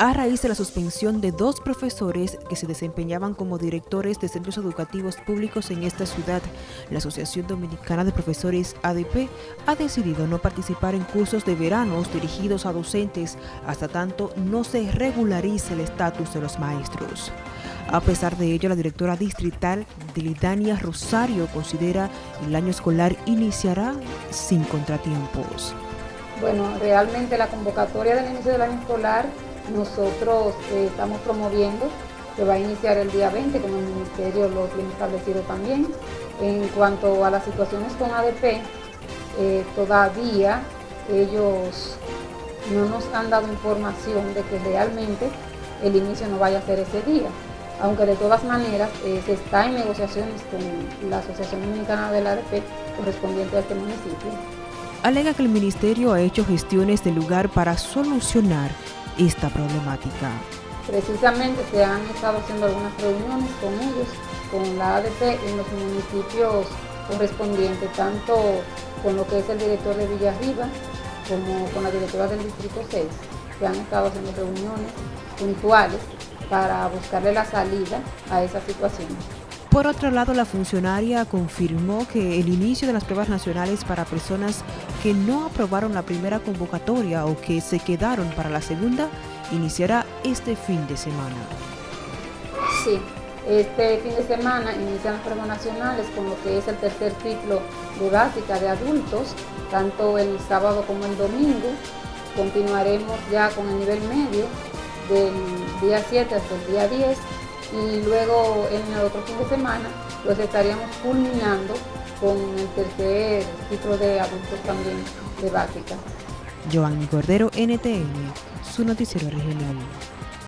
a raíz de la suspensión de dos profesores que se desempeñaban como directores de centros educativos públicos en esta ciudad. La Asociación Dominicana de Profesores ADP ha decidido no participar en cursos de veranos dirigidos a docentes hasta tanto no se regularice el estatus de los maestros. A pesar de ello, la directora distrital Dilidania Rosario considera el año escolar iniciará sin contratiempos. Bueno, realmente la convocatoria del inicio del año escolar nosotros eh, estamos promoviendo que va a iniciar el día 20, como el Ministerio lo tiene establecido también. En cuanto a las situaciones con ADP, eh, todavía ellos no nos han dado información de que realmente el inicio no vaya a ser ese día, aunque de todas maneras eh, se está en negociaciones con la Asociación Dominicana del ADP correspondiente a este municipio. Alega que el Ministerio ha hecho gestiones de lugar para solucionar esta problemática. Precisamente se han estado haciendo algunas reuniones con ellos, con la ADP en los municipios correspondientes, tanto con lo que es el director de Villarriba como con la directora del Distrito 6. Se han estado haciendo reuniones puntuales para buscarle la salida a esa situación. Por otro lado, la funcionaria confirmó que el inicio de las pruebas nacionales para personas que no aprobaron la primera convocatoria o que se quedaron para la segunda iniciará este fin de semana. Sí, este fin de semana inician las pruebas nacionales con lo que es el tercer ciclo de básica de adultos, tanto el sábado como el domingo. Continuaremos ya con el nivel medio del día 7 hasta el día 10 y luego en el otro fin de semana los estaríamos culminando con el tercer ciclo de adultos también de básica. Cordero, NTN, su noticiero regional.